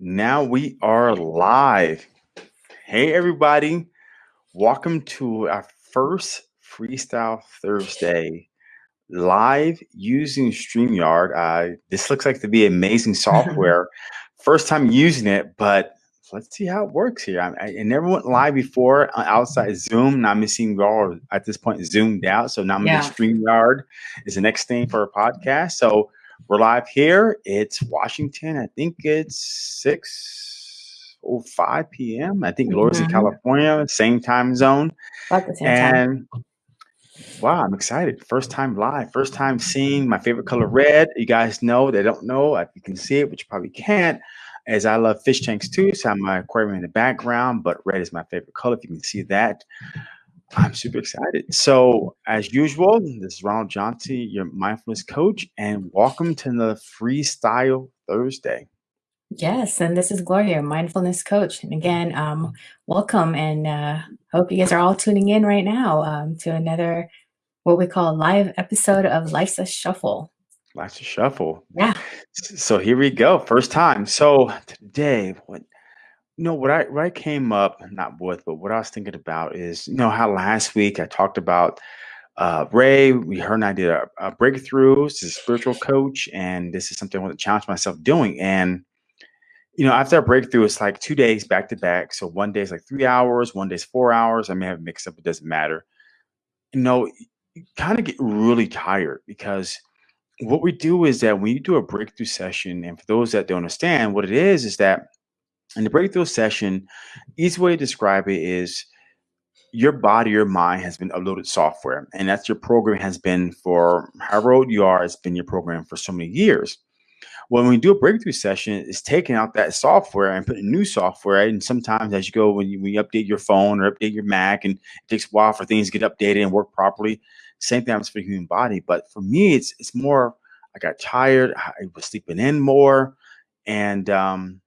Now we are live. Hey, everybody. Welcome to our first Freestyle Thursday live using StreamYard. Uh, this looks like to be amazing software. First time using it, but let's see how it works here. I, I never went live before uh, outside Zoom. Now I'm seeing we all at this point zoomed out. So now I'm yeah. in StreamYard is the next thing for a podcast. So we're live here. It's Washington. I think it's 6 or 5 p.m. I think Laura's mm-hmm. in California, same time zone. About the same and time. wow, I'm excited. First time live, first time seeing my favorite color red. You guys know, they don't know, if you can see it, but you probably can't. As I love fish tanks too, so I have my aquarium in the background, but red is my favorite color. If you can see that. I'm super excited. So, as usual, this is Ronald Johnson, your mindfulness coach, and welcome to the Freestyle Thursday. Yes, and this is Gloria, mindfulness coach. And again, um, welcome, and uh, hope you guys are all tuning in right now um, to another what we call live episode of Life's a Shuffle. Life's a Shuffle. Yeah. So here we go, first time. So today, what know what I what I came up not with, but what I was thinking about is you know how last week I talked about uh, Ray. We heard I did a, a breakthrough. This is a spiritual coach, and this is something I want to challenge myself doing. And you know, after a breakthrough, it's like two days back to back. So one day is like three hours, one day is four hours. I may have mixed up. It doesn't matter. You know, you kind of get really tired because what we do is that when you do a breakthrough session, and for those that don't understand, what it is is that in the breakthrough session, easy way to describe it is your body, your mind has been uploaded software, and that's your program has been for however old you are, it's been your program for so many years. When we do a breakthrough session, it's taking out that software and putting new software. And sometimes, as you go, when you, when you update your phone or update your Mac, and it takes a while for things to get updated and work properly. Same thing happens for the human body. But for me, it's it's more. I got tired. I was sleeping in more, and um,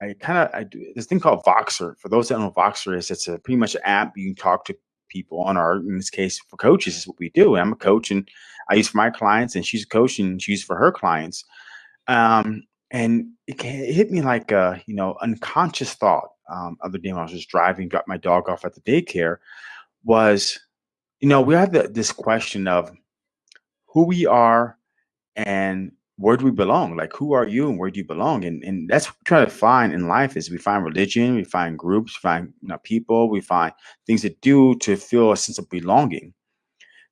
I kind of I do this thing called Voxer. For those that don't know Voxer is, it's a pretty much an app you can talk to people on our in this case for coaches is what we do. I'm a coach and I use for my clients and she's a coach and she's for her clients. Um, and it, it hit me like a you know unconscious thought. Um, other day when I was just driving, dropped my dog off at the daycare, was you know we have the, this question of who we are and where do we belong? Like, who are you and where do you belong? And and that's what we try to find in life is we find religion, we find groups, we find you know, people, we find things to do to feel a sense of belonging.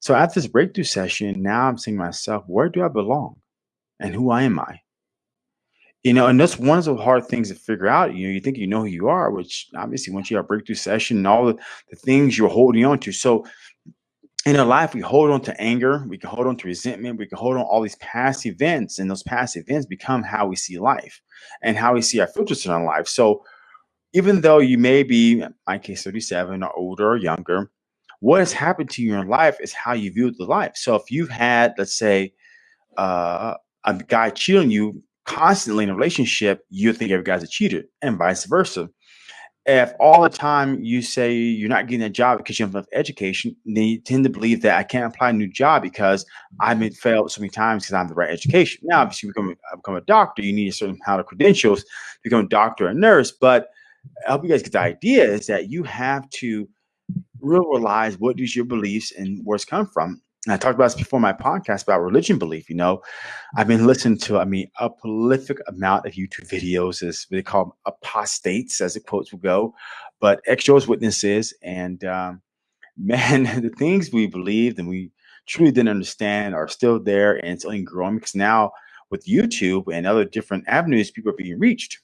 So after this breakthrough session, now I'm saying to myself, where do I belong? And who am I? You know, and that's one of the hard things to figure out. You know, you think you know who you are, which obviously once you have breakthrough session and all the, the things you're holding on to. So in our life, we hold on to anger, we can hold on to resentment, we can hold on all these past events, and those past events become how we see life and how we see our filters in our life. So, even though you may be, in my case, 37 or older or younger, what has happened to you in your life is how you view the life. So, if you've had, let's say, uh, a guy cheating you constantly in a relationship, you think every guy's a cheater, and vice versa if all the time you say you're not getting a job because you have enough education, then you tend to believe that I can't apply a new job because I've been failed so many times because I have the right education. Now, obviously, you become, become a doctor, you need a certain amount of credentials to become a doctor or nurse. But I hope you guys get the idea is that you have to realize what is your beliefs and where it's come from. And I talked about this before my podcast about religion belief. You know, I've been listening to, I mean, a prolific amount of YouTube videos. Is they call them apostates, as the quotes will go, but ex witnesses. And um, man, the things we believed and we truly didn't understand are still there, and it's only growing because now with YouTube and other different avenues, people are being reached.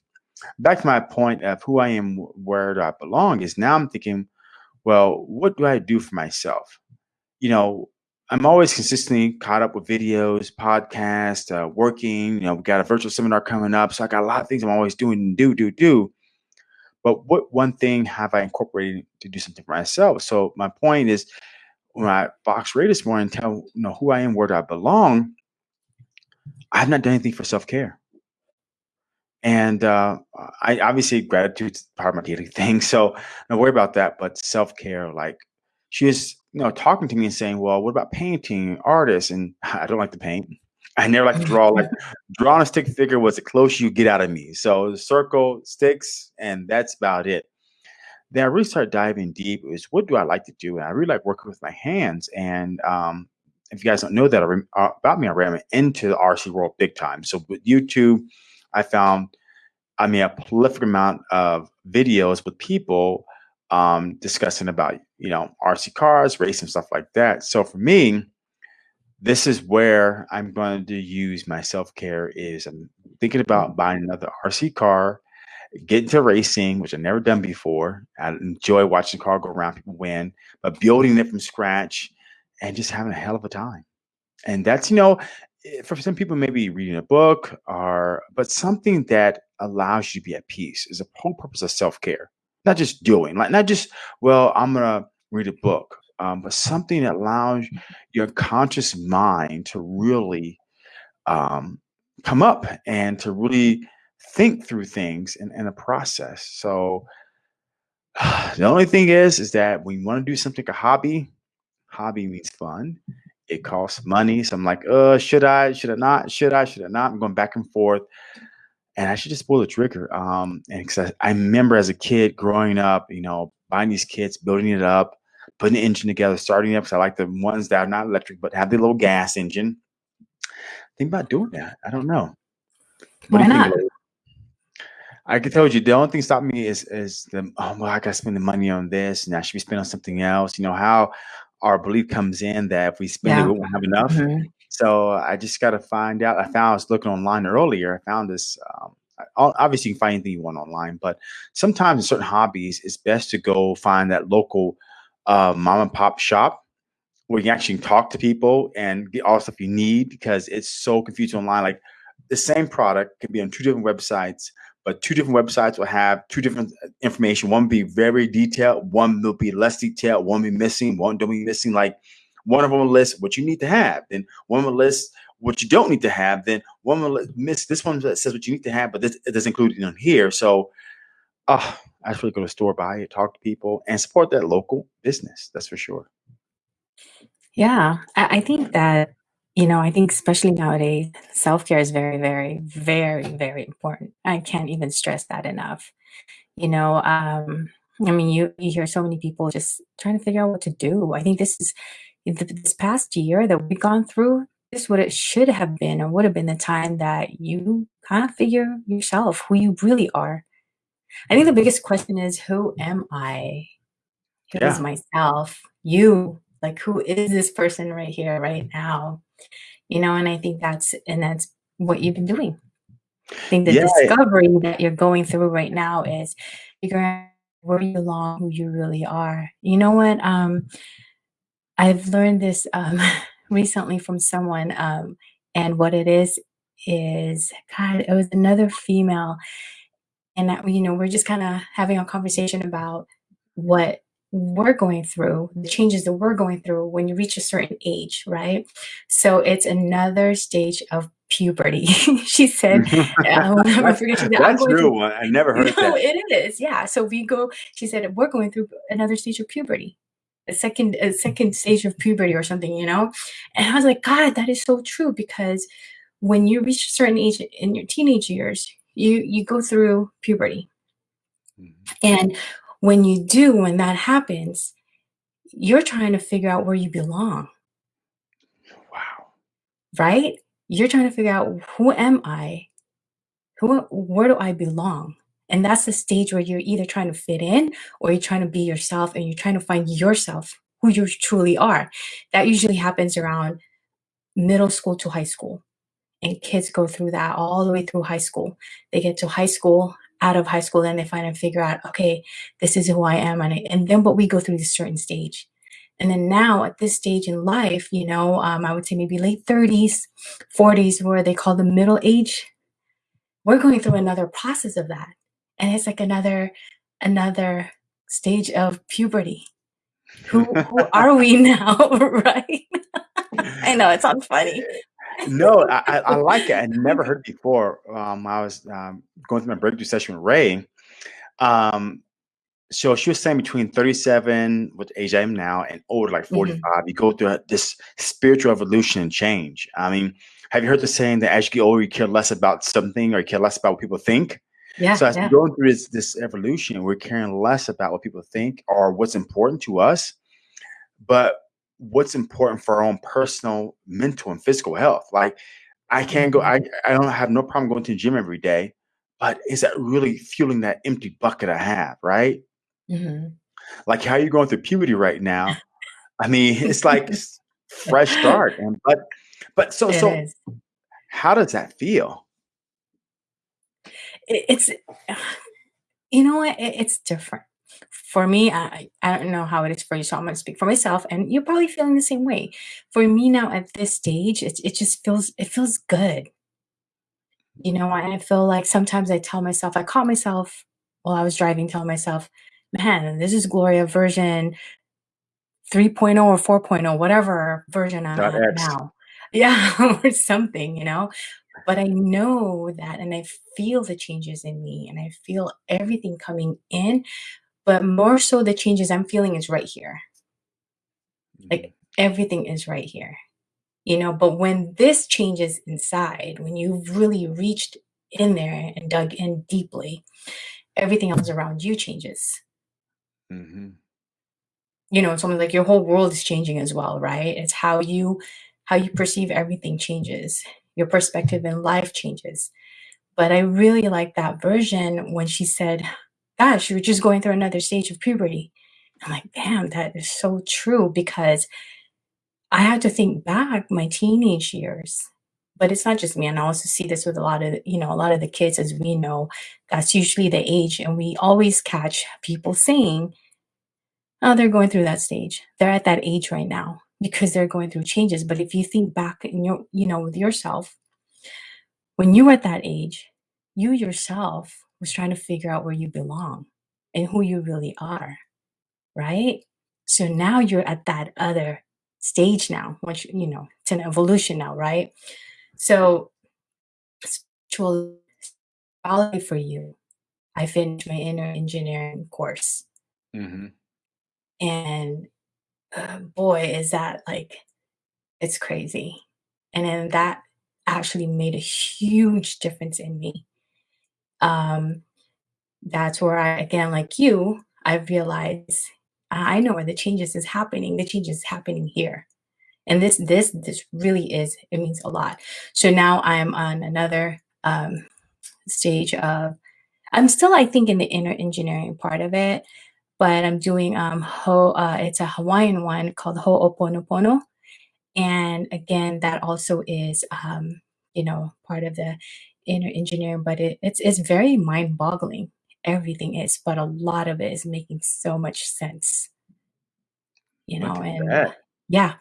Back to my point of who I am, where do I belong, is now I'm thinking, well, what do I do for myself? You know, I'm always consistently caught up with videos, podcasts, uh, working. You know, we got a virtual seminar coming up, so I got a lot of things I'm always doing do, do, do. But what one thing have I incorporated to do something for myself? So my point is, when I Vox Ray this morning, tell you know who I am, where do I belong. I have not done anything for self care, and uh, I obviously gratitude is part of my daily thing. So don't worry about that. But self care, like she was, you know, talking to me and saying, "Well, what about painting, artists?" And I don't like to paint. I never like to draw like drawing a stick figure was the closest you get out of me. So the circle, sticks, and that's about it. Then I really started diving deep. Is what do I like to do? And I really like working with my hands. And um, if you guys don't know that uh, about me already, I'm into the RC world big time. So with YouTube, I found I mean a prolific amount of videos with people um, discussing about you know RC cars, racing stuff like that. So for me, this is where I'm going to use my self care. Is I'm thinking about buying another RC car, get into racing, which I've never done before. I enjoy watching the car go around, people win, but building it from scratch and just having a hell of a time. And that's you know, eh, for some people, maybe reading a book or but something that allows you to be at peace is a whole purpose of self care not just doing, like not just, well, I'm gonna read a book, um, but something that allows your conscious mind to really um, come up and to really think through things in, in a process. So the only thing is, is that when you want to do something a hobby, hobby means fun. It costs money. So I'm like, uh, should I? Should I not? Should I? Should I not? I'm going back and forth and I should just pull the trigger. Um, and cause I, I, remember as a kid growing up, you know, buying these kits, building it up, putting the engine together, starting up. Cause I like the ones that are not electric, but have the little gas engine. Think about doing that. I don't know. What Why not? I can tell you the only thing stopping me is is the oh well I gotta spend the money on this and I should be spending on something else. You know how our belief comes in that if we spend yeah. it, we won't have enough. Mm-hmm. So I just got to find out. I found I was looking online earlier. I found this. Um, obviously, you can find anything you want online, but sometimes in certain hobbies, it's best to go find that local uh, mom and pop shop where you actually talk to people and get all the stuff you need because it's so confusing online. Like the same product can be on two different websites, but two different websites will have two different uh, information. One be very detailed, one will be less detailed, one be missing, one don't be missing. Like one of them will list what you need to have. Then one will list what you don't need to have. Then one will miss this one that says what you need to have, but this it doesn't include it on here. So, uh, I really go to store, buy it, talk to people, and support that local business. That's for sure. Yeah, I, I think that you know, I think especially nowadays, self care is very, very, very, very important. I can't even stress that enough. You know, um, I mean, you you hear so many people just trying to figure out what to do. I think this is this past year that we've gone through, this what it should have been or would have been the time that you kind of figure yourself who you really are. I think the biggest question is who am I? Who yeah. is myself? You, like who is this person right here, right now? You know, and I think that's and that's what you've been doing. I think the yeah, discovery that you're going through right now is figuring out where you belong, who you really are. You know what? Um, I've learned this um, recently from someone, um, and what it is is God. It was another female, and that, you know we're just kind of having a conversation about what we're going through, the changes that we're going through when you reach a certain age, right? So it's another stage of puberty. she said, um, I forget she said, That's true. Through, I never heard no, that. It is, yeah. So we go, she said, we're going through another stage of puberty a second a second stage of puberty or something, you know? And I was like, God, that is so true because when you reach a certain age in your teenage years, you you go through puberty. Mm-hmm. And when you do, when that happens, you're trying to figure out where you belong. Wow. Right? You're trying to figure out who am I? Who where do I belong? And that's the stage where you're either trying to fit in or you're trying to be yourself and you're trying to find yourself, who you truly are. That usually happens around middle school to high school. And kids go through that all the way through high school. They get to high school, out of high school, then they find and figure out, okay, this is who I am. And, I, and then, but we go through this certain stage. And then now at this stage in life, you know, um, I would say maybe late 30s, 40s, where they call the middle age, we're going through another process of that and it's like another another stage of puberty who who are we now right i know it sounds funny no I, I like it i never heard before um, i was um, going through my breakthrough session with ray um, So she was saying between 37, which age I am now, and older, like Mhm. 45, you go through a, this spiritual evolution and change. I mean, have you heard the saying that as you get older, you care less about something or you care less about what people think? Yeah, So as we yeah. go through this this evolution, we're caring less about what people think or what's important to us, but what's important for our own personal, mental, and physical health. Like I can't go, Mhm. I I don't have no problem going to the gym every day, but is that really fueling that empty bucket I have, right? Mhm. Like how you're going through puberty right now. I mean, it's like fresh start. And but but so It so is. how does that feel? It it's you know what? It it's different. For me, I I don't know how it is for you, so I'm gonna speak for myself, and you're probably feeling the same way. For me now at this stage, it it just feels it feels good. You know, and I feel like sometimes I tell myself I caught myself while I was driving telling myself, "Man, this is Gloria version 3.0 or 4.0, whatever version I'm Dot at X. now." Yeah, or something, you know? But I know that and I feel the changes in me and I feel everything coming in, but more so the changes I'm feeling is right here. Mhm, Like everything is right here. You know, but when this changes inside, when you've really reached in there and dug in deeply, everything else around you changes. mhm. You know, it's almost like your whole world is changing as well, right? It's how you how you perceive everything changes. Your perspective in life changes. But I really like that version when she said, "Gosh, you're just going through another stage of puberty." I'm like, "Damn, that is so true," because I had to think back my teenage years. But it's not just me, and I also see this with a lot of, you know, a lot of the kids as we know, that's usually the age, and we always catch people saying, "Oh, they're going through that stage. They're at that age right now because they're going through changes." But if you think back in your, you know, with yourself, when you were at that age, you yourself was trying to figure out where you belong and who you really are, right? So now you're at that other stage now, which, you know, it's an evolution now, right? So spiritual quality for you. I finished my inner engineering course. Mhm. And uh, boy, is that like, it's crazy. And then that actually made a huge difference in me. Um, that's where I, again, like you, I realize I know where the changes is happening. The changes is happening here. And this, this, this really is, it means a lot. So now I'm on another um, stage of I'm still, I think, in the inner engineering part of it, but I'm doing um ho uh, it's a Hawaiian one called Ho'oponopono. And again, that also is um, you know, part of the inner engineering, but it, it's it's very mind-boggling. Everything is, but a lot of it is making so much sense, you know, and that. yeah.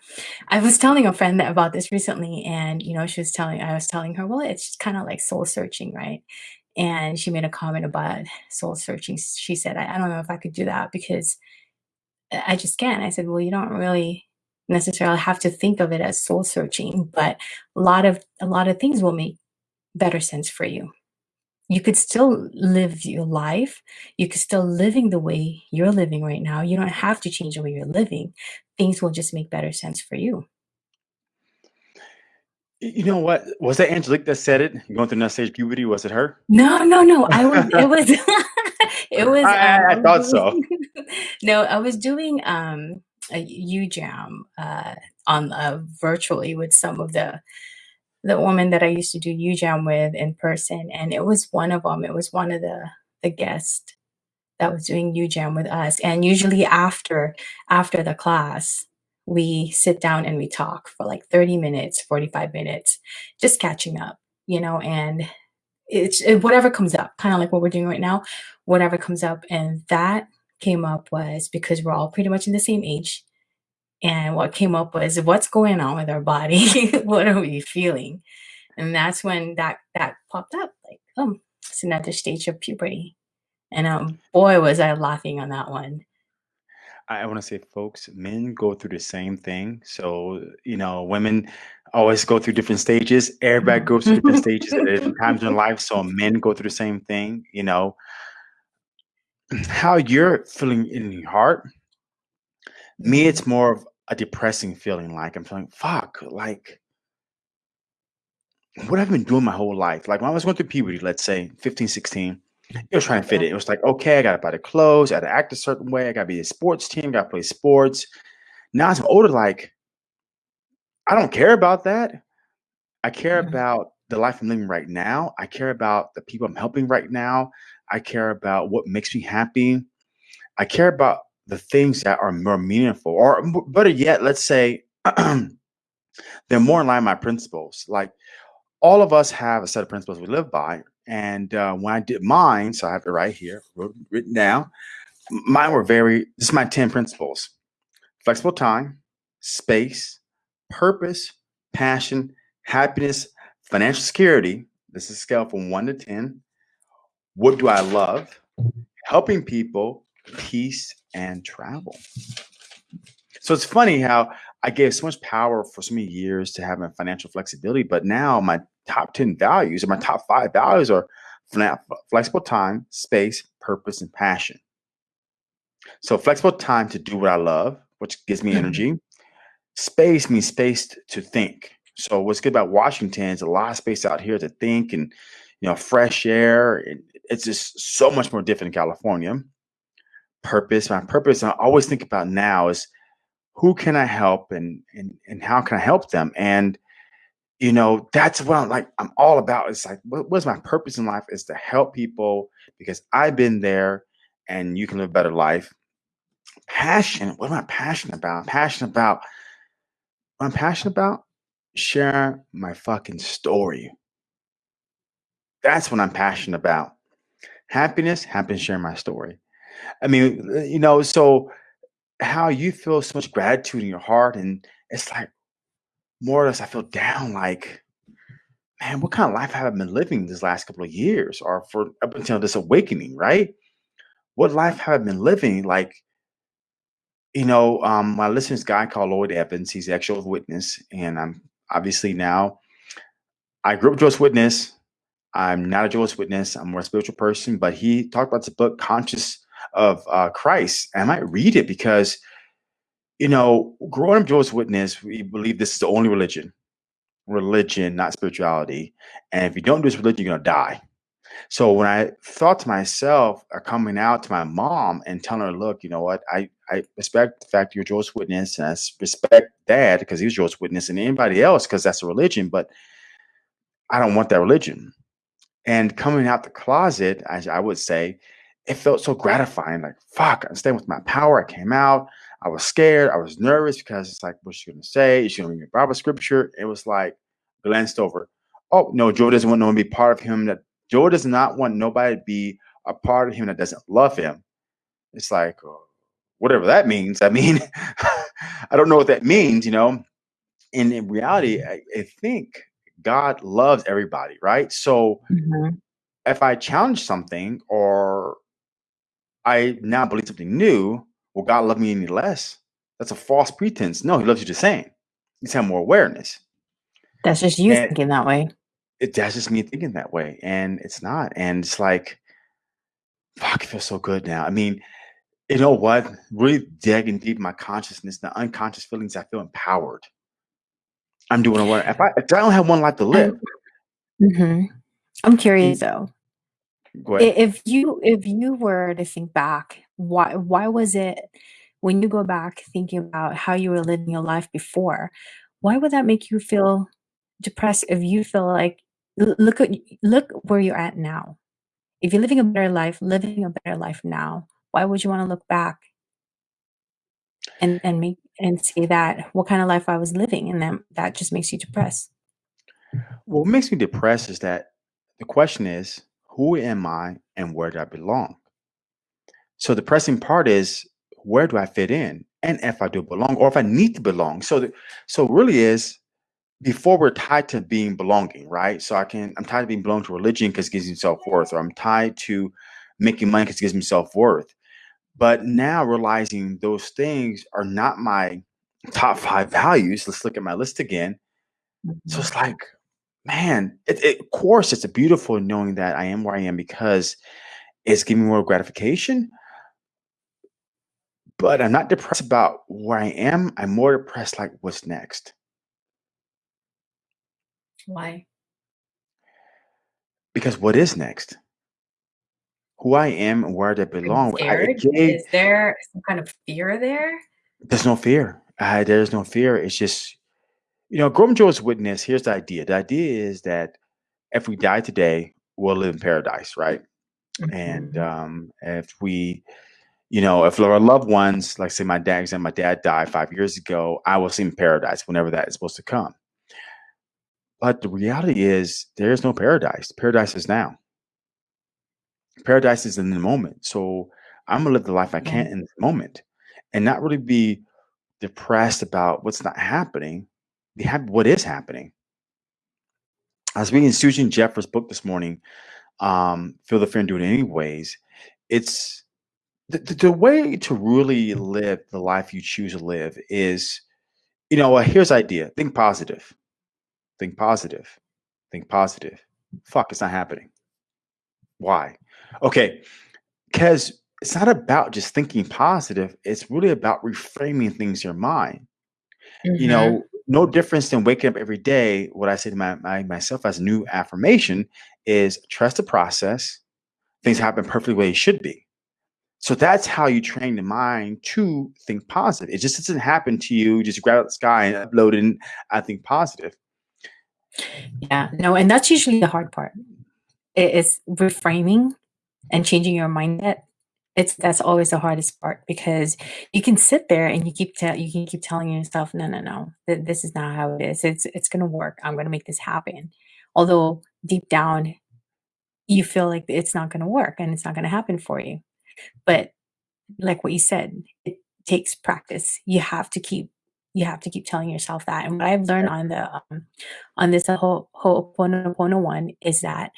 I was telling a friend that about this recently, and you know, she was telling I was telling her, well, it's kind of like soul searching, right? And she made a comment about soul searching. She said, I, I don't know if I could do that because I I just can't. I said, well, you don't really necessarily have to think of it as soul searching, but a lot of a lot of things will make better sense for you. You could still live your life. You could still living the way you're living right now. You don't have to change the way you're living. Things will just make better sense for you. You know what? Was that Angelique that said it? Going through that stage puberty, was it her? No, no, no. I was it was it was, I um, I I thought so. no, I was doing, um, a UJAM, uh, on, uh, virtually with some of the the woman that I used to do UJAM with in person, and it was one of them. It was one of the the guests that was doing UJAM with us, and usually after after the class, we sit down and we talk for, like, 30 minutes, 45 minutes, just catching up, you know, and it's it, whatever comes up, kind of like what we're doing right now, whatever comes up. And that came up was because we're all pretty much in the same age. And what came up was what's going on with our body? what are we feeling? And that's when that that popped up, like, oh, it's another stage of puberty. And um, boy, was I laughing on that one. I I wanna say, folks, men go through the same thing. So, you know, women always go through different stages. Everybody Mhm. goes through different stages at different times in life, so men go through the same thing, you know? how you're feeling in your heart. Me, it's more of a depressing feeling. Like I'm feeling, fuck, like what I've been doing my whole life. Like when I was going through puberty, let's say 15, 16, it was trying to fit it. It was like, okay, I got to buy the clothes, I got to act a certain way, I got to be a sports team, got to play sports. Now as I'm older, like I don't care about that. I care Mhm. about the life I'm living right now. I care about the people I'm helping right now. I care about what makes me happy. I care about the things that are more meaningful, or better yet, let's say they're more in line with my principles. Like all of us have a set of principles we live by. And uh, when I did mine, so I have it right here wrote, written down, mine were very, this is my 10 principles flexible time, space, purpose, passion, happiness, financial security. This is a scale from one to 10. What do I love? Helping people, peace, and travel. So it's funny how I gave so much power for so many years to having financial flexibility, but now my top 10 values or my top five values are flexible time, space, purpose, and passion. So flexible time to do what I love, which gives me Mhm. energy. Space means space to think. So what's good about Washington is a lot of space out here to think and you know fresh air. And it's just so much more different in California. Purpose, my purpose, I always think about now is who can I help and and and how can I help them? And you know, that's what I'm like. I'm all about. It's like, what, what's my purpose in life? Is to help people because I've been there, and you can live a better life. Passion. What am I passionate about? I'm passionate about. What I'm passionate about sharing my fucking story. That's what I'm passionate about. Happiness. Happiness sharing my story. I mean, uh, you know, so how you feel so much gratitude in your heart, and it's like more or less I feel down. Like man, what kind of life have I been living these last couple of years or for up until this awakening, right? What life have I been living? Like, you know, um, I listen to this guy called Lloyd Evans. He's the actual witness. And I'm obviously now, I grew up Jehovah's Witness. I'm not a Jehovah's Witness. I'm more a spiritual person, but he talked about the book Conscious of uh, Christ. And I might read it because, you know, growing up Jehovah's Witness, we believe this is the only religion, religion, not spirituality. And if you don't do this religion, you're to die So when I thought to myself, uh, coming out to my mom and telling her, "Look, you know what? I I respect the fact you're Jehovah's Witness, and I respect Dad because he was Jehovah's Witness, and anybody else because that's a religion, but I don't want that religion." And coming out the closet, as I would say, it felt so gratifying. Like, fuck, I'm staying with my power. I came out. I was scared. I was nervous because it's like, what's she gonna say? Is she gonna read Bible scripture? It was like glanced over. Oh no, Joe doesn't want no one to be part of him. That Joe does not want nobody to be a part of him that doesn't love him. It's like uh, whatever that means. I mean, I don't know what that means, you know. And in reality, I, I think God loves everybody, right? So Mhm. if I challenge something or I now believe something new, will God love me any less? That's a false pretense. No, he loves you the same. He's have more awareness. That's just you And thinking that way. it that's just me thinking that way. And it's not. And it's like, fuck, it feels so good now. I mean, you know what? Really digging deep in my consciousness, the unconscious feelings, I feel empowered. I'm doing what if I if I don't have one life to live, mhm. I'm curious though. Go ahead. if you if you were to think back, why why was it when you go back thinking about how you were living your life before, why would that make you feel depressed if you feel like look at look where you're at now. If you're living a better life, living a better life now, why would you wanna look back and and make and say that, "What kind of life I was living?" And then that just makes you depressed. What makes me depressed is that the question is, who am I and where do I belong? So the pressing part is where do I fit in? And if I do belong or if I need to belong. So the, so really is before we're tied to being belonging, right? So I can I'm tied to being belong to religion because it gives me self-worth, or I'm tied to making money because it gives me self-worth. But now realizing those things are not my top five values. Let's look at my list again. So Mhm. it's like, man, it, it, of course it's a beautiful knowing that I am where I am because it's giving me more gratification But I'm not depressed about where I am, I'm more depressed, like, what's next? Why? Because what is next? Who I am and where I belong, I gave Is there some kind of fear there? There's no fear. Uh, there's no fear, it's just you know, growing Jehovah's Witness, here's the idea. The idea is that if we die today, we'll live in paradise, right? And, Mhm. um, if we you know, if our loved ones, like, say, my dad and my dad died 5 years ago, I will see him in paradise whenever that is supposed to come. But the reality is there is no paradise. Paradise is now. Paradise is in the moment, so Imma live the life I can in this moment and not really be depressed about what's not happening, what is happening. I was reading Susan Jeffers' book this morning, um, Feel the Fear and Do It Anyways. It's the the the way to really live the life you choose to live is you know what, here's idea, think positive. Think positive. Think positive. Fuck, it's not happening. Why? Okay, 'cause it's not about just thinking positive, it's really about reframing things in your mind. You Mhm. know, no difference than waking up every day, what I say to my my myself as a new affirmation is trust the process, things mm-hmm. happen perfectly the way it should be. So that's how you train the mind to think positive. It just doesn't happen to you, just grab out the sky and upload and I think positive. Yeah, no, and that's usually the hard part. It is reframing and changing your mindset. It's that's always the hardest part because you can sit there and you keep tell you can keep telling yourself, "No, no, no, th this is not how it is. It's it's gonna work. I'm gonna make this happen." Although deep down, you feel like it's not gonna work and it's not gonna happen for you. But like what you said, it takes practice. You have to keep you have to keep telling yourself that, and what I've learned on the, um on this Ho Ho'oponopono one is that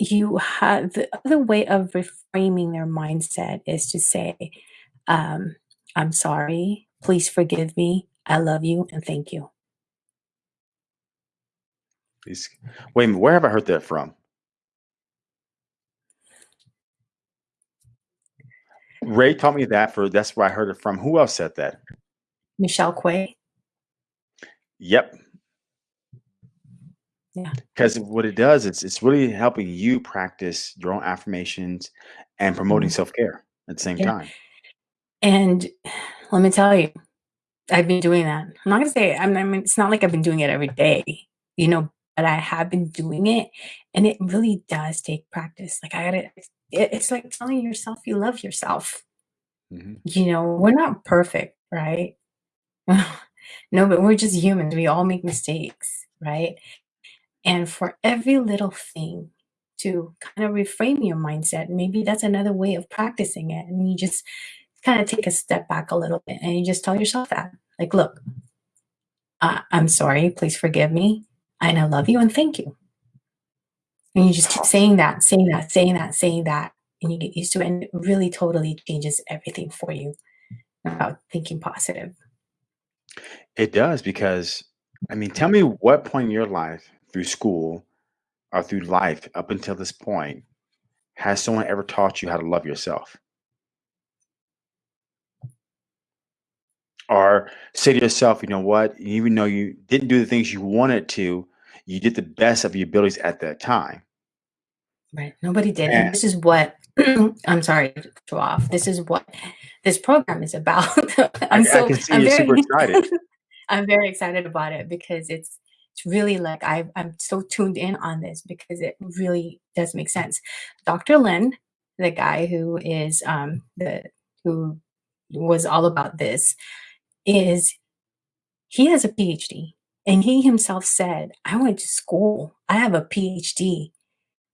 you have the other way of reframing their mindset is to say, um, "I'm sorry, please forgive me, I love you, and thank you." Please wait a minute, where have I heard that from? Ray taught me that for that's where I heard it from. Who else said that? Michelle Quay. Yep. Yeah. 'Cause what it does, it's it's really helping you practice your own affirmations and promoting Mhm. self-care at the same Yeah. time. And let me tell you, I've been doing that. I'm not gonna say I'm I mean, it's not like I've been doing it every day, you know, but I have been doing it, and it really does take practice. Like, I gotta it's it it's like telling yourself you love yourself. Mhm. You know, we're not perfect, right? No, but we're just humans, we all make mistakes, right? And for every little thing to kinda reframe your mindset, maybe that's another way of practicing it, and you just kinda take a step back a little bit, and you just tell yourself that, like, "Look" "I I'm sorry, please forgive me, and I love you, and thank you." And you just keep saying that, saying that, saying that, saying that, and you get used to it, and it really totally changes everything for you about thinking positive. It does because I mean, tell me what point in your life through school or through life up until this point has someone ever taught you how to love yourself? Or say to yourself, "You know what? Even though you didn't do the things you wanted to, you did the best of your abilities at that time." Right, nobody did, and this is what I'm sorry to off, this is what this program is about. I I'm I so can see I'm you're very super excited. I'm very excited about it because it's really like I've I'm so tuned in on this because it really does make sense. Dr. Len, the guy who is, um, the who was all about this, is he has a PhD, and he himself said, "I went to school, I have a PhD.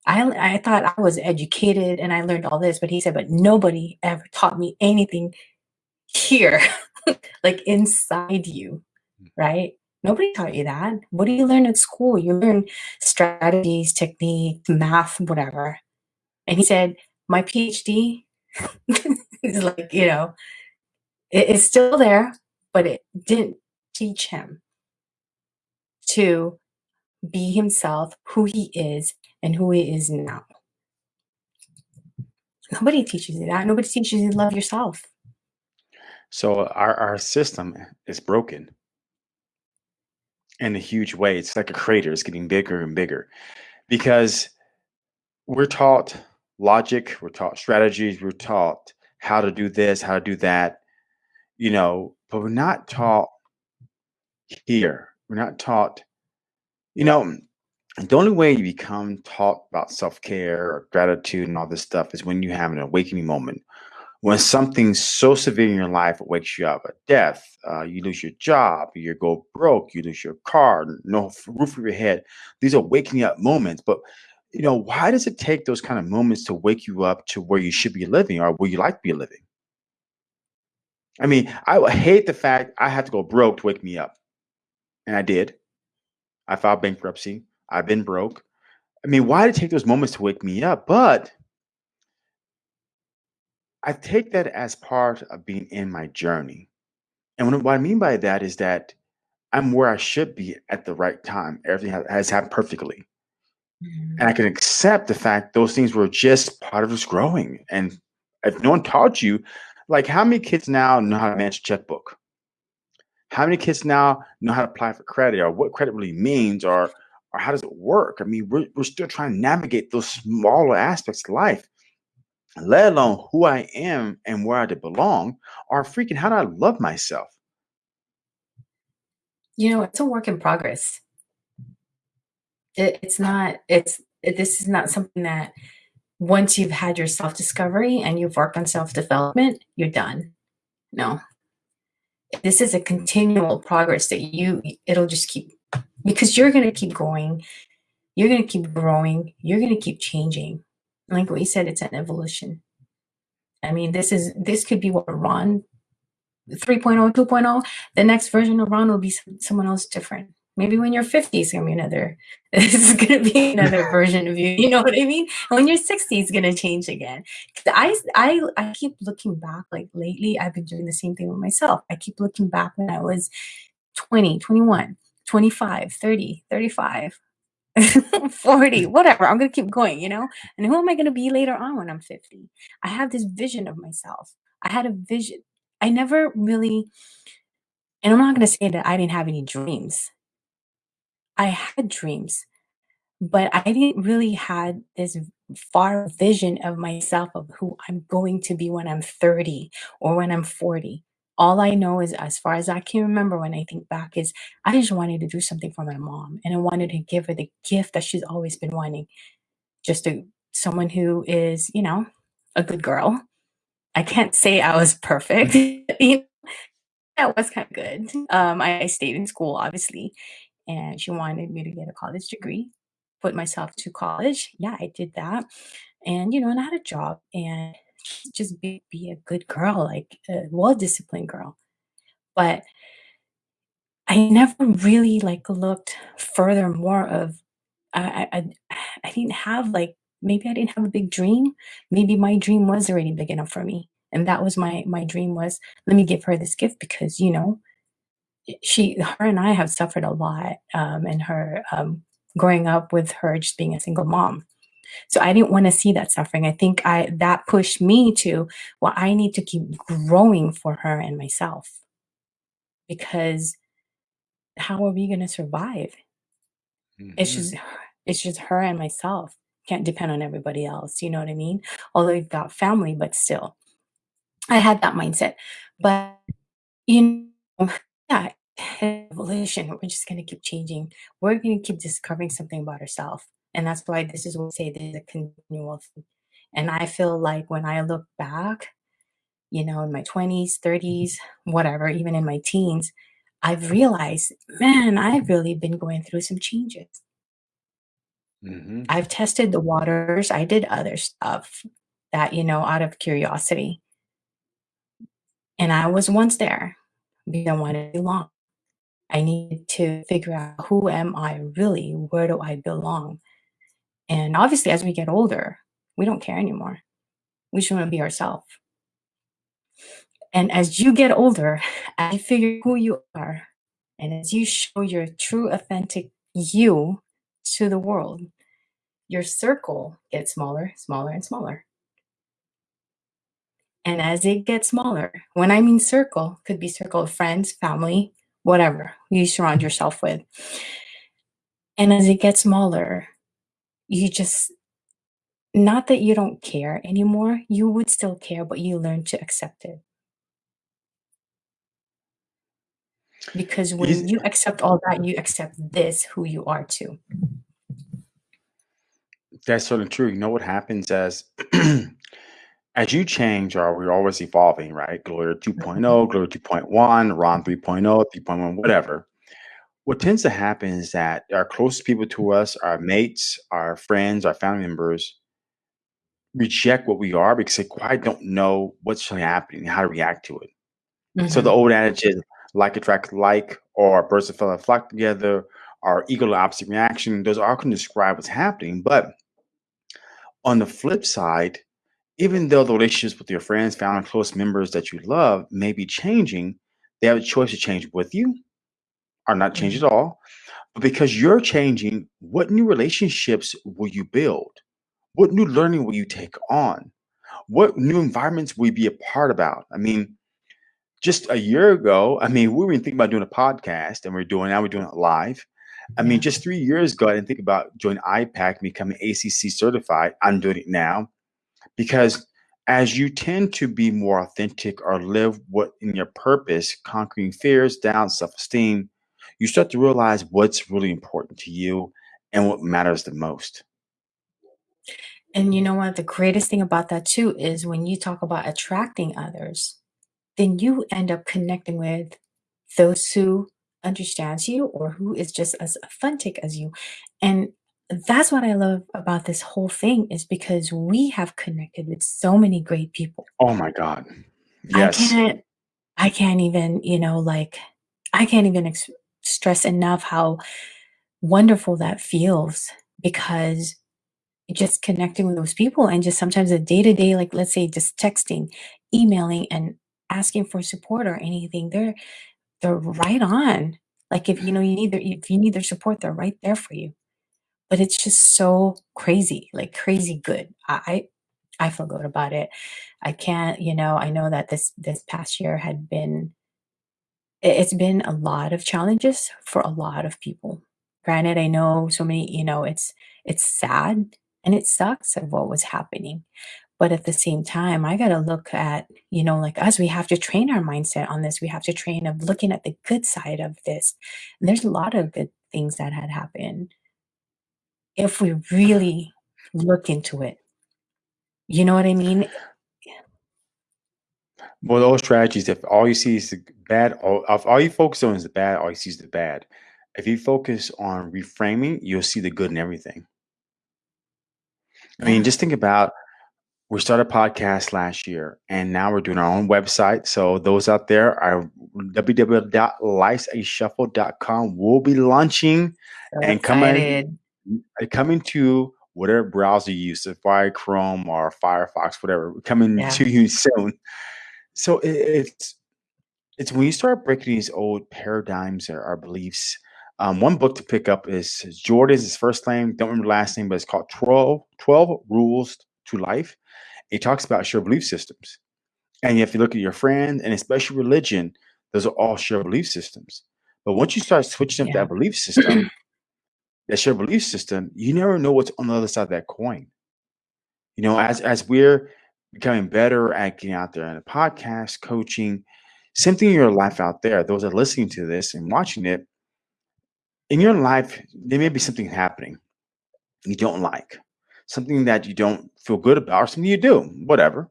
I I thought I was educated and I learned all this," but he said, "But nobody ever taught me anything here, like inside you, Mm. right? Nobody taught you that. What do you learn at school? You learn strategies, techniques, math, whatever." And he said, "My PhD" is like, you know, it it's still there, but it didn't teach him to be himself, who he is, and who he is now. Nobody teaches you that, nobody teaches you to love yourself. So our our system is broken in a huge way. It's like a crater. It's getting bigger and bigger because we're taught logic, we're taught strategies, we're taught how to do this, how to do that, you know, but we're not taught here. We're not taught, you know, the only way you become taught about self care or gratitude and all this stuff is when you have an awakening moment when something so severe in your life wakes you up a death uh, you lose your job you go broke you lose your car no roof over your head. These are waking up moments but you know why does it take those kind of moments to wake you up to where you should be living or where you like to be living? I mean i hate the fact i had to go broke to wake me up. And i did. I filed bankruptcy. I've been broke. I mean why did it take those moments to wake me up? But i take that as part of being in my journey and what i mean by that is that I'm where I should be at the right time. Everything has, has happened perfectly. And mm-hmm. I can accept the fact those things were just part of us growing. And if no one taught you, like how many kids now know how to manage a checkbook? How many kids now know how to apply for credit or what credit really means or or how does it work? I mean, we're, we're still trying to navigate those smaller aspects of life, let alone who I am and where I belong, or freaking how do I love myself? You know, it's a work in progress. It, it's not, it's, it, this is not something that once you've had your self discovery and you've worked on self development, you're done. No, this is a continual progress that you, it'll just keep, because you're going to keep going, you're going to keep growing, you're going to keep changing. Like we said, it's an evolution. I mean, this is, this could be what Ron 3.0, 2.0, the next version of Ron will be some, someone else different. Maybe when you're 50, it's gonna be another. This is gonna be another version of you. You know what I mean? And when you're 60, it's gonna change again. I, I, I keep looking back. Like lately, I've been doing the same thing with myself. I keep looking back when I was 20, 21, 25, 30, 35. 40, whatever. I'm gonna keep going, you know? And who am I gonna be later on when I'm 50? I have this vision of myself. I had a vision. I never really, and I'm not gonna say that I didn't have any dreams. I had dreams, but I didn't really had this far vision of myself of who I'm going to be when I'm 30 or when I'm 40. All I know is as far as I can remember when I think back is I just wanted to do something for my mom and I wanted to give her the gift that she's always been wanting just a someone who is, you know, a good girl. I can't say I was perfect. You know, I was kind of good. Um, I, I stayed in school, obviously, and she wanted me to get a college degree, put myself to college. Yeah, I did that, and you know, and I had a job, and just be be a good girl, like a well disciplined girl. But I never really like looked further more of I I I didn't have, like maybe I didn't have a big dream. Maybe my dream was already big enough for me, and that was my my dream was, "Let me give her this gift," because, you know, she her and I have suffered a lot, um, in her, um, growing up with her just being a single mom. So I didn't wanna see that suffering. I think I that pushed me to, well, I need to keep growing for her and myself because how are we gonna survive? It's Mhm. just it's just her and myself. Can't depend on everybody else, you know what I mean? Although you've got family, but still. I had that mindset. But, you know, yeah, evolution, we're just gonna keep changing. We're gonna keep discovering something about ourselves. And that's why this is what we say this is a continual thing. And I feel like when I look back, you know, in my 20s, 30s, whatever, even in my teens, I've realized, man, I've really been going through some changes. Mhm. I've tested the waters. I did other stuff that, you know, out of curiosity. And I was once there because I wanted to belong. I needed to figure out who am I really? Where do I belong? And obviously, as we get older, we don't care anymore. We just want to be ourselves. And as you get older, as you figure who you are, and as you show your true, authentic you to the world, your circle gets smaller, smaller, and smaller. And as it gets smaller, when I mean circle, could be circle of friends, family, whatever you surround yourself with. And as it gets smaller, you just not that you don't care anymore, you would still care, but you learn to accept it. Because when you accept all that, you accept this, who you are too. that's certainly true. You know what happens as as you change, or we're always evolving, right? Gloria 2.0, Gloria 2.1, Ron 3.0, 3.1, whatever. What tends to happen is that our closest people to us, our mates, our friends, our family members, reject what we are because they quite don't know what's really happening, and how to react to it. So the Mhm. old adage is like attracts like, or birds of a feather flock together, or equal opposite reaction. Those all can describe what's happening. But on the flip side, even though the relationships with your friends, family, close members that you love may be changing, they have a choice to change with you or not changed at Mhm. all. But because you're changing, what new relationships will you build? What new learning will you take on? What new environments will you be a part about? I mean, just a year ago, I mean, we were even thinking about doing a podcast and we're doing now we're doing it live. I mean, Yeah. just three years ago, I didn't think about joining IPEC and becoming ACC certified. I'm doing it now because as you tend to be more authentic or live what in your purpose, conquering fears, doubts, self-esteem, you start to realize what's really important to you and what matters the most. And you know what? The greatest thing about that too is when you talk about attracting others, then you end up connecting with those who understands you or who is just as authentic as you. And that's what I love about this whole thing is because we have connected with so many great people. Oh my God. I Yes. can't I can't even, you know, like I can't even ex- stress enough how wonderful that feels because just connecting with those people and just sometimes a day to day, like let's say just texting, emailing, and asking for support or anything, they're they're right on. Like if you know you need their if you need their support, they're right there for you. But it's just so crazy, like crazy good. I I I feel good about it. I can't, you know, I know that this this past year had been it's been a lot of challenges for a lot of people. Granted, I know so many, you know, it's it's sad and it sucks of what was happening. But at the same time, I gotta look at, you know, like us, we have to train our mindset on this. We have to train of looking at the good side of this. And there's a lot of good things that had happened if we really look into it. You know what I mean? Well, those strategies, if all you see is the bad, all, if all you focus on is the bad, all you see is the bad. If you focus on reframing, you'll see the good in everything. I mean, just think about we started a podcast last year and now we're doing our own website. So those out there are www.lifeashuffle.com. We'll be launching So and coming excited. coming to whatever browser you use, Safari, Chrome, or Firefox, whatever, coming Yeah. to you soon. So it, it's it's when you start breaking these old paradigms or, or beliefs. Um, one book to pick up is Jordan's his first name. Don't remember the last name, but it's called 12, 12 Rules to Life. It talks about shared belief systems. And if you look at your friend and especially religion, those are all shared belief systems. But once you start switching up Yeah. that belief system, that shared belief system, you never know what's on the other side of that coin. You know, as as we're becoming better at getting out there in a podcast, coaching, something in your life out there, those that are listening to this and watching it, in your life, there may be something happening you don't like, something that you don't feel good about, or something you do, whatever.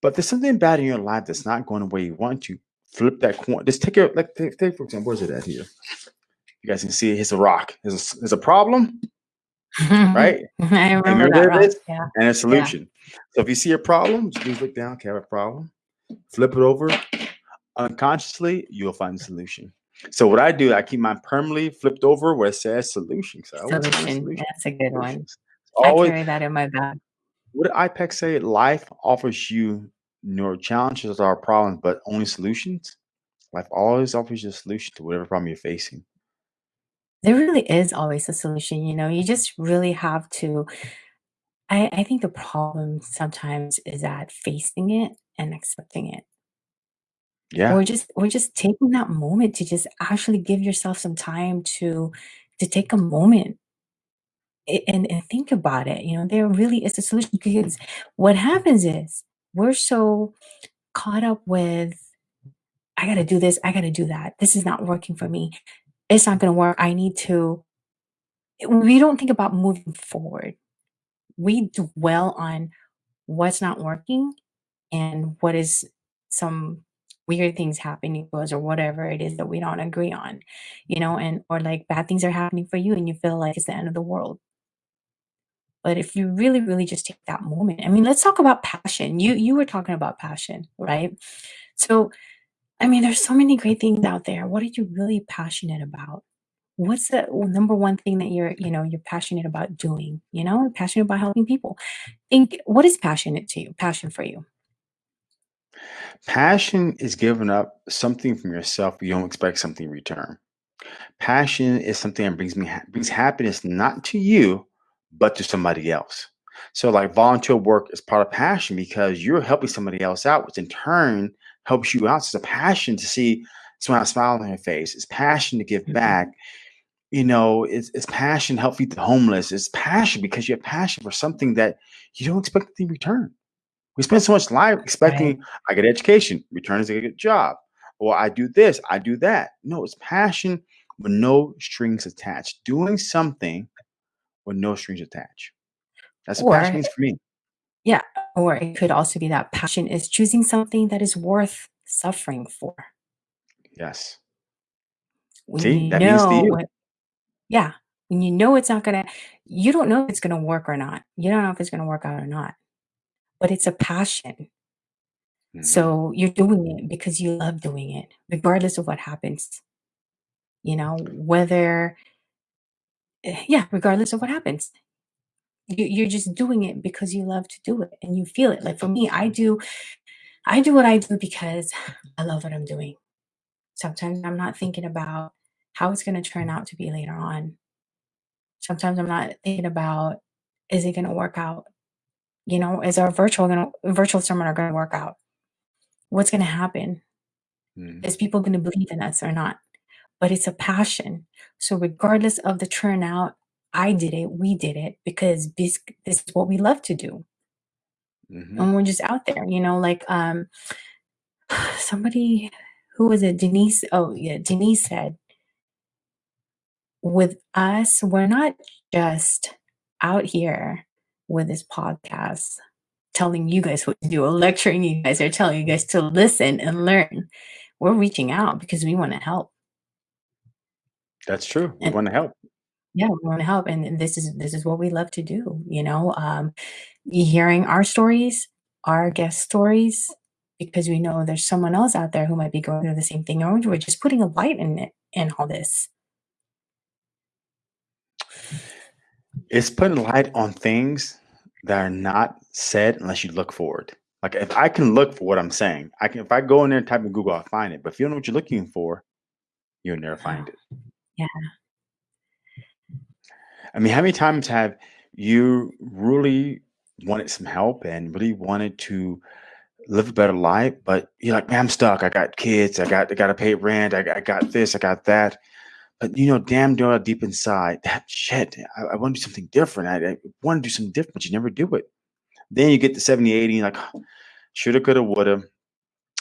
But there's something bad in your life that's not going the way you want to. Flip that coin. Just take it, like, take, take for example, where's it at here? You guys can see it. It's a rock. There's a, a problem, right? I And remember that there it rock. is, Yeah. and a Yeah. solution. So if you see a problem, just please look down. Okay, I have a problem. Flip it over. Unconsciously, you'll find the solution. So what I do, I keep mine permanently flipped over where it says solution. So always a Solution. solution. That's a good one. Solutions. I Always. carry that in my bag. What did IPEC say? Life offers you no challenges or problems, but only solutions. Life always offers you a solution to whatever problem you're facing. There really is always a solution, you know, you just really have to I I think the problem sometimes is that facing it and accepting it. Yeah. Or just or just taking that moment to just actually give yourself some time to to take a moment a and and think about it, you know, there really is a solution because what happens is we're so caught up with, "I gotta do this, I gotta do that. This is not working for me. It's not gonna work. I need to" we don't think about moving forward. We dwell on what's not working and what is some weird things happening to us or whatever it is that we don't agree on, you know, and or, like, bad things are happening for you and you feel like it's the end of the world. But if you really, really just take that moment I mean, let's talk about passion. You you were talking about passion, right? So, I mean, there's so many great things out there. What are you really passionate about? What's the number one thing that you're, you know, you're passionate about doing, you know? Passionate about helping people. Think what is passionate to you passion for you? Passion is giving up something from yourself, you don't expect something in return. Passion is something that brings me ha brings happiness not to you, but to somebody else. So, like, volunteer work is part of passion because you're helping somebody else out, which in turn helps you out. It's a passion to see someone smile on their face. It's passion to give Mhm. back. You know, it's it's passion to help feed the homeless. It's passion because you have passion for something that you don't expect in return. We spend so much life Right. expecting, "I get education, return is I get a job," or "I do this, I do that." No, it's passion with no strings attached. Doing something with no strings attached. That's what passion means for me. Yeah, or it could also be that passion is choosing something that is worth suffering for. Yes. When See, that means to know you. what Yeah, when you know it's not gonna you don't know if it's gonna work or not. You don't know if it's gonna work out or not, but it's a passion. Mhm. So, you're doing it because you love doing it, regardless of what happens. You know, whether eh yeah, regardless of what happens. You you're just doing it because you love to do it and you feel it. Like, for me, I do I do what I do because I love what I'm doing. Sometimes I'm not thinking about how it's gonna turn out to be later on. Sometimes I'm not thinking about, "Is it gonna work out?" You know, "Is our virtual gonna virtual seminar gonna work out? What's gonna happen? Mhm. Is people gonna believe in us or not?" But it's a passion. So, regardless of the turnout, I did it, we did it because this this is what we love to do. Mhm. And we're just out there, you know, like, um, somebody who was it? Denise oh, yeah, Denise said with us, we're not just out here with this podcast telling you guys what to do or lecturing you guys or telling you guys to listen and learn. We're reaching out because we wanna help. That's true. We wanna help. Yeah, we wanna help, and and this is this is what we love to do, you know? Um, hearing our stories, our guest stories, because we know there's someone else out there who might be going through the same thing, or we're just putting a light in it in all this. It's putting light on things that are not said unless you look for it. Like, if I can look for what I'm saying, I can if I go in there and type in Google, I'll find it, but if you don't know what you're looking for, you'll never find it. yeah. I mean, how many times have you really wanted some help and really wanted to live a better life, but you're like, "Man, I'm stuck. I got kids. I got I gotta pay rent. I I got this. I got that." But, you know, damn well deep inside, that shit, I I wanna do something different. I I wanna do something different, but you never do it. Then you get to 70, 80, and you're like, "Shoulda, coulda, woulda.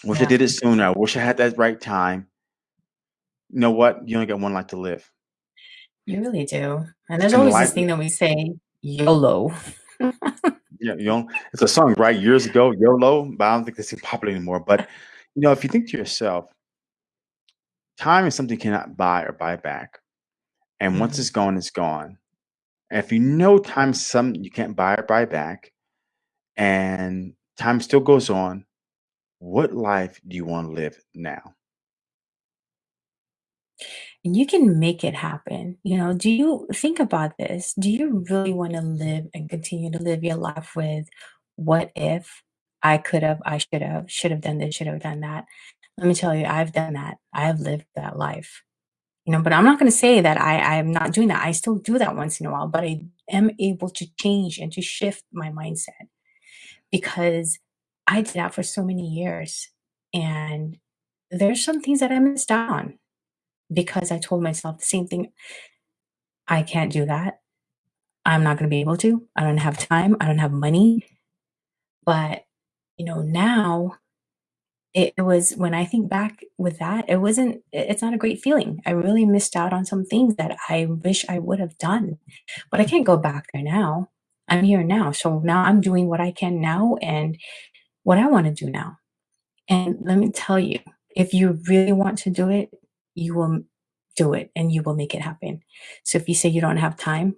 Wish I Yeah. did it sooner. I wish I had that right time." You know what? You only got 1 life to live. You really do, and there's And always this thing that we say, "YOLO." Yeah, you know, it's a song, right? Years ago, YOLO, but I don't think it's popular anymore, but, you know, if you think to yourself time is something you cannot buy or buy back, and once Mhm. it's gone, it's gone. And if you know time's something you can't buy or buy back, and time still goes on, what life do you wanna live now? And you can make it happen, you know, do you think about this, do you really wanna live and continue to live your life with, "What if I could've, I should've, should've done this, should've done that?" Let me tell you, I've done that. I have lived that life, you know, but I'm not gonna say that I I'm not doing that. I still do that once in a while, but I am able to change and to shift my mindset because I did that for so many years, and there's some things that I missed out on because I told myself the same thing. I can't do that. I'm not gonna be able to. I don't have time. I don't have money. But, you know, now it was when I think back with that, it wasn't i it's not a great feeling. I really missed out on some things that I wish I would have done, but I can't go back there now. I'm here now, so now I'm doing what I can now and what I wanna do now. And let me tell you, if you really want to do it, you will do it, and you will make it happen. So if you say you don't have time,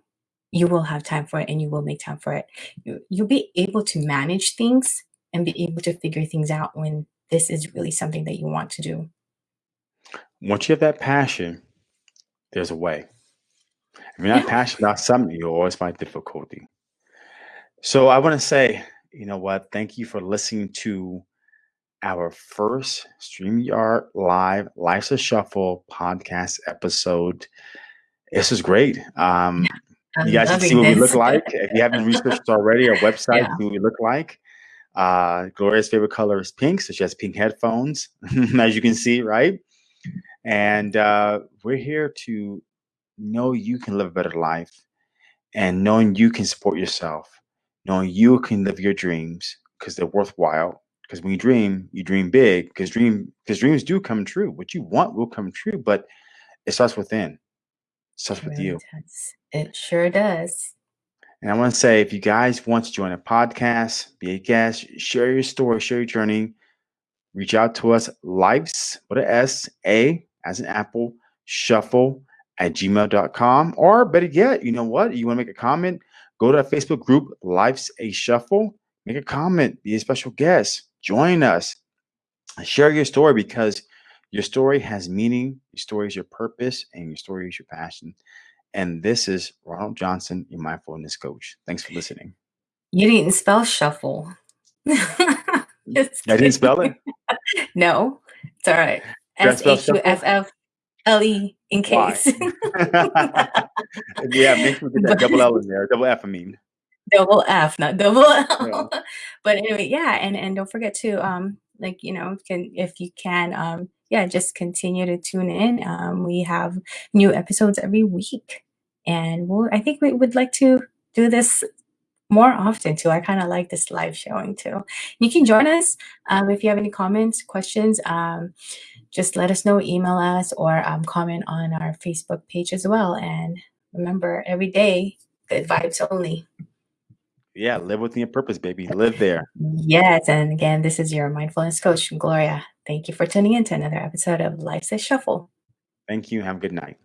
you will have time for it, and you will make time for it. You you'll be able to manage things and be able to figure things out when this is really something that you want to do. Once you have that passion, there's a way. If you're not Yeah. passionate about something, you'll always find difficulty. So I wanna say, you know what, thank you for listening to our first StreamYard Live Life's a Shuffle podcast episode. This is great. Um, Yeah. you guys can see what we look like. If you haven't researched already our website, Yeah. see what we look like. Uh, Gloria's favorite color is pink, so she has pink headphones, as you can see, right? And, uh, we're here to know you can live a better life and knowing you can support yourself, knowing you can live your dreams because they're worthwhile. 'Cause when you dream, you dream big 'cause dream 'cause dreams do come true. What you want will come true, but it starts within. It Starts It with really you. does. It sure does. And I wanna say, if you guys want to join a podcast, be a guest, share your story, share your journey, reach out to us, lifes with a S, A as an apple, shuffle@gmail.com, or better yet, you know what? You wanna make a comment? Go to our Facebook group, Life's a Shuffle, make a comment, be a special guest, join us, share your story because your story has meaning, your story is your purpose, and your story is your passion. And this is Ronald Johnson, your mindfulness coach. Thanks for listening. You didn't spell shuffle. I didn't spell it? No, it's alright. Did I spell shuffle? S-H-U-F-F-L-E in case. Yeah, make sure we get that double L in there, double F, I mean. Double F, not double Yeah. L. But anyway, yeah, and and don't forget to, um, like, you know, can if you can, um, yeah, just continue to tune in. Um, we have new episodes every week, and we'll I think we would like to do this more often too. I kinda like this live showing too. You can join us, um, if you have any comments, questions, um, just let us know, email us, or, um, comment on our Facebook page as well. And remember, every day, good vibes only. Yeah, live within your purpose, baby. Live there. Yes, and again, this is your mindfulness coach, Gloria. Thank you for tuning in to another episode of Life's a Shuffle. Thank you. Have a good night.